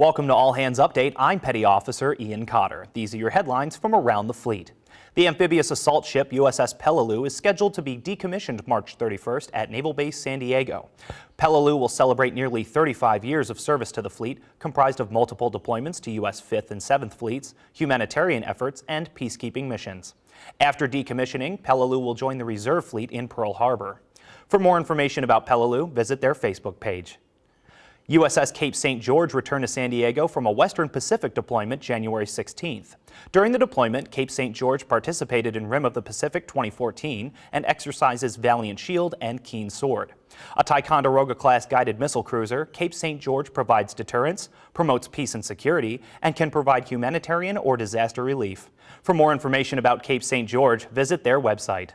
Welcome to All Hands Update. I'm Petty Officer Ian Cotter. These are your headlines from around the fleet. The amphibious assault ship USS Peleliu is scheduled to be decommissioned March 31st at Naval Base San Diego. Peleliu will celebrate nearly 35 years of service to the fleet, comprised of multiple deployments to U.S. 5th and 7th Fleets, humanitarian efforts, and peacekeeping missions. After decommissioning, Peleliu will join the Reserve Fleet in Pearl Harbor. For more information about Peleliu, visit their Facebook page. USS Cape St. George returned to San Diego from a Western Pacific deployment January 16th. During the deployment, Cape St. George participated in Rim of the Pacific 2014 and exercises Valiant Shield and Keen Sword. A Ticonderoga-class guided missile cruiser, Cape St. George provides deterrence, promotes peace and security, and can provide humanitarian or disaster relief. For more information about Cape St. George, visit their website.